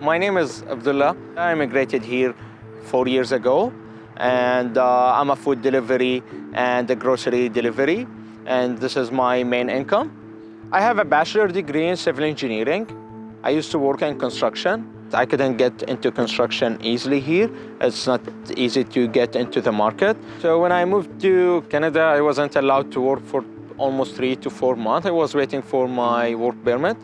My name is Abdullah. I immigrated here four years ago and uh, I'm a food delivery and a grocery delivery and this is my main income. I have a bachelor degree in civil engineering. I used to work in construction. I couldn't get into construction easily here. It's not easy to get into the market. So when I moved to Canada, I wasn't allowed to work for almost three to four months. I was waiting for my work permit.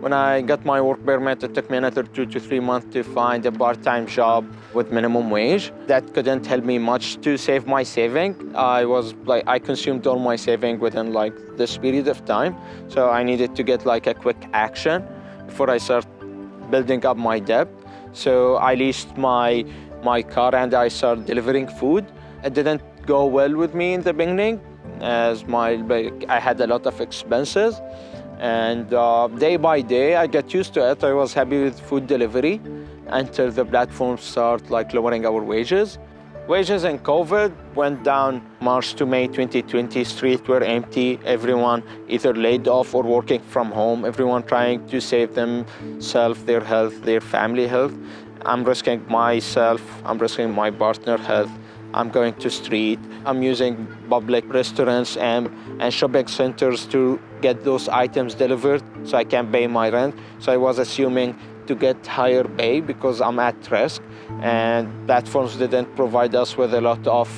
When I got my work permit, it took me another two to three months to find a part-time job with minimum wage. That couldn't help me much to save my saving. I was like, I consumed all my saving within like this period of time. So I needed to get like a quick action before I start building up my debt. So I leased my, my car and I started delivering food. It didn't go well with me in the beginning as my, I had a lot of expenses. And uh, day by day, I got used to it. I was happy with food delivery until the platform started like lowering our wages. Wages in COVID went down March to May 2020. Streets were empty. Everyone either laid off or working from home. Everyone trying to save themselves, their health, their family health. I'm risking myself. I'm risking my partner health. I'm going to street. I'm using public restaurants and, and shopping centers to get those items delivered so I can pay my rent. So I was assuming to get higher pay because I'm at risk and platforms didn't provide us with a lot of,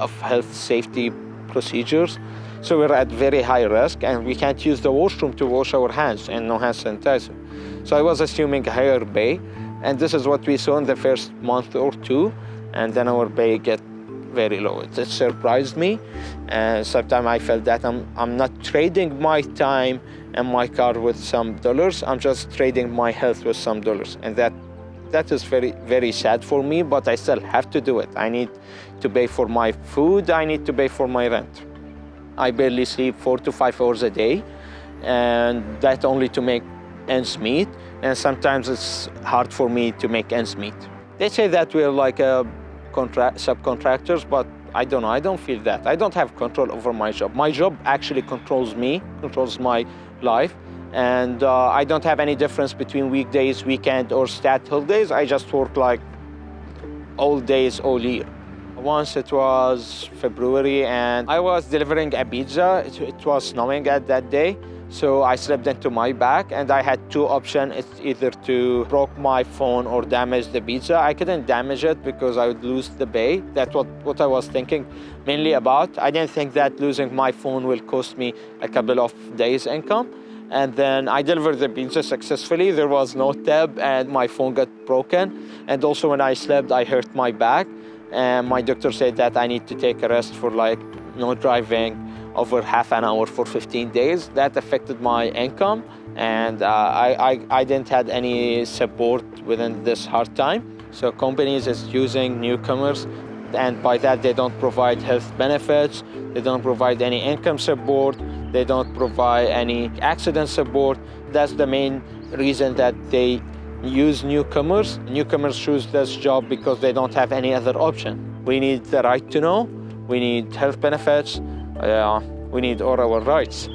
of health safety procedures. So we're at very high risk and we can't use the washroom to wash our hands and no hand sanitizer. So I was assuming higher pay and this is what we saw in the first month or two and then our pay get very low. It, it surprised me and sometimes I felt that I'm, I'm not trading my time and my car with some dollars. I'm just trading my health with some dollars and that that is very, very sad for me, but I still have to do it. I need to pay for my food, I need to pay for my rent. I barely sleep four to five hours a day, and that only to make ends meet, and sometimes it's hard for me to make ends meet. They say that we're like a subcontractors, but I don't know, I don't feel that. I don't have control over my job. My job actually controls me, controls my life, and uh, I don't have any difference between weekdays, weekend, or stat holidays. I just work like all days, all year. Once it was February and I was delivering a pizza. It, it was snowing at that day. So I slept into my bag and I had two options. It's either to broke my phone or damage the pizza. I couldn't damage it because I would lose the bay. That's what, what I was thinking mainly about. I didn't think that losing my phone will cost me a couple of days income. And then I delivered the pizza successfully. There was no tab and my phone got broken. And also when I slept, I hurt my back. And my doctor said that I need to take a rest for like no driving over half an hour for 15 days. That affected my income and uh, I, I, I didn't had any support within this hard time. So companies is using newcomers and by that they don't provide health benefits, they don't provide any income support, they don't provide any accident support. That's the main reason that they use newcomers. Newcomers choose this job because they don't have any other option. We need the right to know, we need health benefits, we need all our rights.